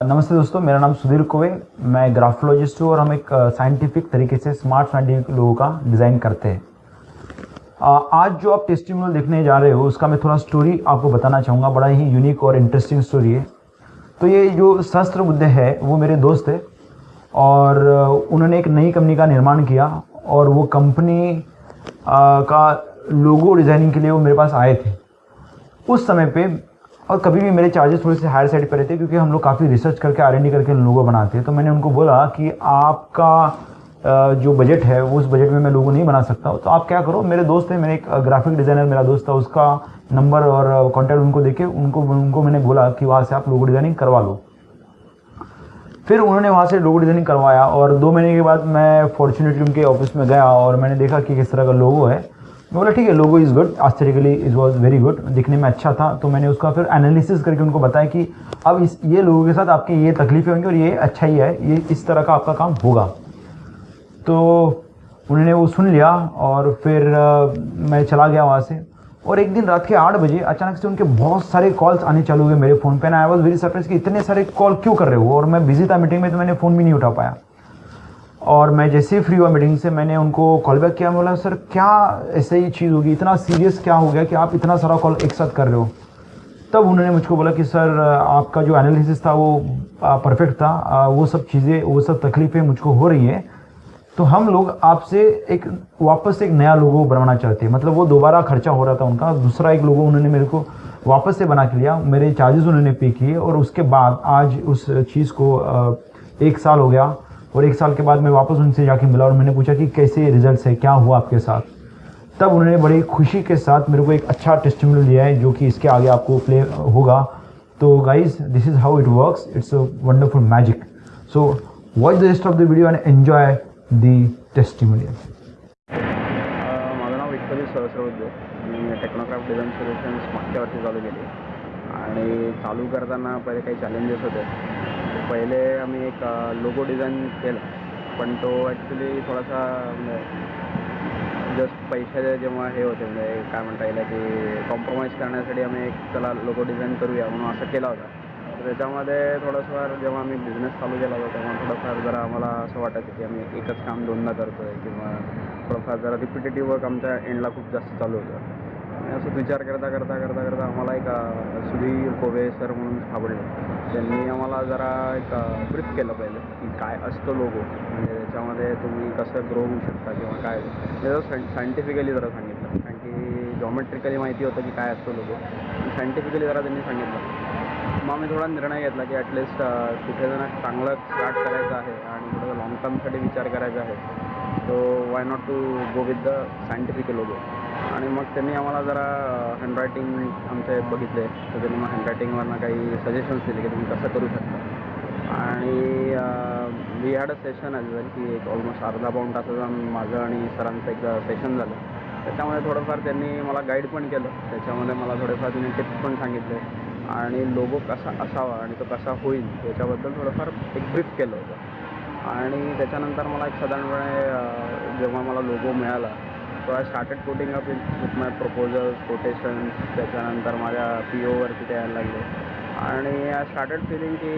नमस्ते दोस्तों, मेरा नाम सुधीर कोविंद मैं ग्राफोलॉजिस्ट हूँ और हम एक साइंटिफिक तरीके से स्मार्ट साइंटिफिक लोगों का डिज़ाइन करते हैं। आज जो आप टेस्टिमोनियल देखने जा रहे हो, उसका मैं थोड़ा स्टोरी आपको बताना चाहूँगा। बड़ा ही यूनिक और इंटरेस्टिंग स्टोरी है। तो ये जो शस्त्र मुद्दे है, वो मेरे दोस्त है और उन्होंने एक नई कंपनी का निर्माण किया और वो कंपनी का लोगो डिज़ाइनिंग के लिए वो मेरे पास आए थे। उस समय पे और कभी भी मेरे चार्जेस थोड़े से हायर साइड पर रहते क्योंकि हम लोग काफ़ी रिसर्च करके आर करके लोगो बनाते हैं। तो मैंने उनको बोला कि आपका जो बजट है उस बजट में मैं लोगो नहीं बना सकता तो आप क्या करो, मेरे दोस्त हैं मेरे एक ग्राफिक डिज़ाइनर मेरा दोस्त था, उसका नंबर और कॉन्टैक्ट उनको देके उनको उनको मैंने बोला कि वहाँ से आप लोगो डिज़ाइनिंग करवा लो। फिर उन्होंने वहाँ से लोगो डिज़ाइनिंग करवाया और दो महीने के बाद मैं फॉर्चुनेटली उनके ऑफ़िस में गया और मैंने देखा कि किस तरह का लोगो है। बोला ठीक है logo is good aesthetically is was very good दिखने में अच्छा था तो मैंने उसका फिर एनालिसिस करके उनको बताया कि अब इस ये लोगों के साथ आपकी ये तकलीफें होंगी और ये अच्छा ही है ये इस तरह का आपका काम होगा। तो उन्होंने वो सुन लिया और फिर अ, मैं चला गया वहाँ से। और एक दिन रात के आठ बजे अचानक से उनके बहुत सारे कॉल्स आने चालू हुए मेरे फ़ोन पे। ना आई वॉज़ वेरी सरप्राइज़ कि इतने सारे कॉल क्यों कर रहे हो? और मैं बिज़ी था मीटिंग में तो मैंने फ़ोन भी नहीं उठा पाया। और मैं जैसे ही फ्री हुआ मीटिंग से मैंने उनको कॉल बैक किया, बोला सर क्या ऐसे ही चीज़ होगी? इतना सीरियस क्या हो गया कि आप इतना सारा कॉल एक साथ कर रहे हो? तब उन्होंने मुझको बोला कि सर आपका जो एनालिसिस था वो परफेक्ट था। वो सब चीज़ें, वो सब तकलीफ़ें मुझको हो रही है। तो हम लोग आपसे एक, वापस एक नया लोगो बनवाना चाहते हैं। मतलब वो दोबारा खर्चा हो रहा था उनका। दूसरा एक लोगो उन्होंने मेरे को वापस से बना के लिया। मेरे चार्जेस उन्होंने पे किए और उसके बाद आज उस चीज़ को एक साल हो गया। और एक साल के बाद मैं वापस उनसे जाके मिला और मैंने पूछा कि कैसे रिजल्ट्स है, क्या हुआ आपके साथ? तब उन्होंने बड़ी खुशी के साथ मेरे को एक अच्छा टेस्टिमोनियल दिया है, जो कि इसके आगे आपको प्ले होगा। तो guys this is how it works it's a wonderful magic so watch the rest of the video and enjoy the testimonial माझं नाव विठ्ठली मी टेक्नोक्राफ्ट डिझाईन सोल्युशन्स मागच्या वर्षी चालू केली. आणि चालू करताना पहिले काही चॅलेंजेस होते. पहिले आम्ही एक लोगो डिझाईन केला. पण तो ॲक्च्युली थोडासा म्हणजे, जस्ट पैशाचे जेव्हा हे होते म्हणजे काय म्हणता येईल की कॉम्प्रोमाइज करण्यासाठी आम्ही एक चला लोगो डिझाईन करूया म्हणून असं केला होता. तर त्याच्यामध्ये थोडंसं जेव्हा आम्ही बिझनेस चालू केला होता तेव्हा थोडंफार जरा आम्हाला असं वाटायचं की आम्ही एकच काम दोनदा करतो आहे किंवा थोडंफार जरा रिपिटेटिव्ह वर्क आमच्या एंडला खूप जास्त चालू होतं. असं विचार करता करता करता करता आम्हाला एक सुधीर कोवे सर म्हणून सापडले. त्यांनी आम्हाला जरा एक ब्रीफ केलं पाहिजे की काय असतं लोगो. म्हणजे त्याच्यामध्ये तुम्ही कसं ग्रो होऊ शकता किंवा काय. त्याचं सायंटिफिकली जरा सांगितलं. कारण की जॉमेट्रिकली माहिती होतं की काय असतो लोगो. सायंटिफिकली जरा त्यांनी सांगितलं. मग आम्ही थोडा निर्णय घेतला की ॲटलिस्ट कुठे जण चांगलं स्टार्ट करायचं आहे आणि थोडं लॉंग टर्मसाठी विचार करायचा आहे. So why not to go with the scientific logo आणि मग त्यांनी आम्हाला जरा हँडरायटिंग आमचे बघितले. तर त्यांनी मग हँडरायटिंगवरनं काही सजेशन्स दिले की तुम्ही कसं करू शकता. आणि we had a session as well की एक ऑलमोस्ट अर्धा पाऊण तासाचा माझं आणि सरांचं एक सेशन झालं. त्याच्यामध्ये थोडंफार त्यांनी मला गाईड पण केलं. त्याच्यामध्ये मला थोडेफार त्यांनी टिप्स पण सांगितले. आणि लोगो कसा असावा आणि तो कसा होईल त्याच्याबद्दल थोडंफार एक ब्रीफ केलं होतं. आणि त्याच्यानंतर मला एक साधारणपणे जेव्हा मला लोगो मिळाला so I started quoting up with my proposals quotations त्याच्यानंतर माझ्या पी ओवरती ते यायला लागले. आणि आय स्टार्टेड फिलिंग की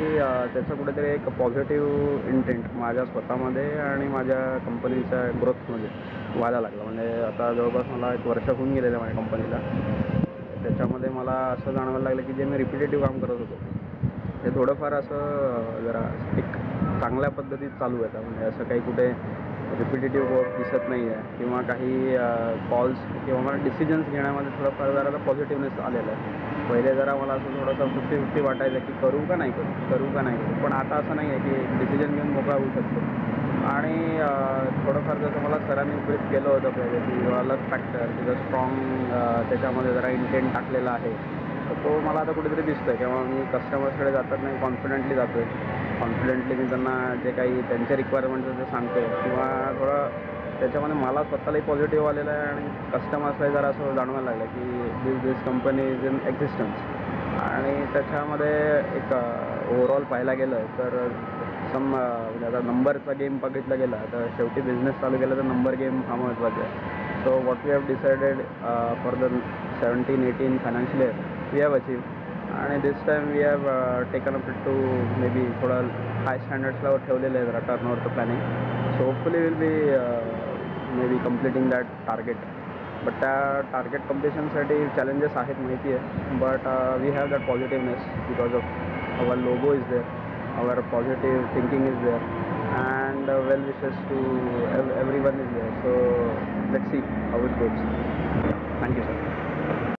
त्याचं कुठेतरी एक पॉझिटिव्ह इंटेंट माझ्या स्वतःमध्ये आणि माझ्या कंपनीच्या ग्रोथमध्ये व्हायला लागला. म्हणजे आता जवळपास मला एक वर्ष होऊन गेलेलं माझ्या कंपनीला त्याच्यामध्ये मला असं जाणवायला लागलं की जे मी रिपिटेटिव्ह काम करत होतो ते थोडंफार असं जरा एक चांगल्या पद्धतीत चालू आहे. म्हणजे असं काही कुठे रिपिटेटिव्ह वर्क दिसत नाही आहे किंवा काही कॉल्स किंवा मला डिसिजन्स घेण्यामध्ये थोडंफार जरा पॉझिटिव्हनेस आलेलं आहे. पहिले जरा मला असं थोडंसं फिफ्टी फिफ्टी वाटायचं की करू का नाही करू करू का नाही करू. पण आता असं नाही आहे की डिसिजन घेऊन मोकळा होऊ शकतो. आणि थोडंफार जसं मला सरांनी ब्रीफ केलं होतं पहिले की अलग फॅक्टर तिथं स्ट्रॉंग त्याच्यामध्ये जरा इंटेंट टाकलेला आहे. तर तो मला आता कुठेतरी दिसतो आहे किंवा मी कस्टमर्सकडे जातात नाही कॉन्फिडेंटली जातो आहे कॉन्फिडेंटली मी त्यांना जे काही त्यांचे रिक्वायरमेंट ते सांगतो किंवा थोडं त्याच्यामध्ये मला स्वतःलाही पॉझिटिव्ह आलेलं आहे आणि कस्टमर्सलाही जरा असं जाणवायला लागलं की this this company is in existence आणि त्याच्यामध्ये एक uh, ओव्हरऑल पाहायला गेलं तर सम uh, म्हणजे आता नंबरचा गेम बघितला गेला तर शेवटी बिझनेस चालू केला तर नंबर गेम हा महत्त्वाचा आहे. So what we have decided for the seventeen eighteen financial year we have achieve आणि this time we have taken up to may be थोडं हाय स्टँडर्ड्सला ठेवलेलं आहे जरा टर्नओवरचं planning so hopefully will be may be completing that target but त्या target कम्प्लिशनसाठी challenges आहेत माहिती आहे but we have that positiveness because of our logo is there our positive thinking is there and well wishes to everyone is there so let see how it goes thank you sir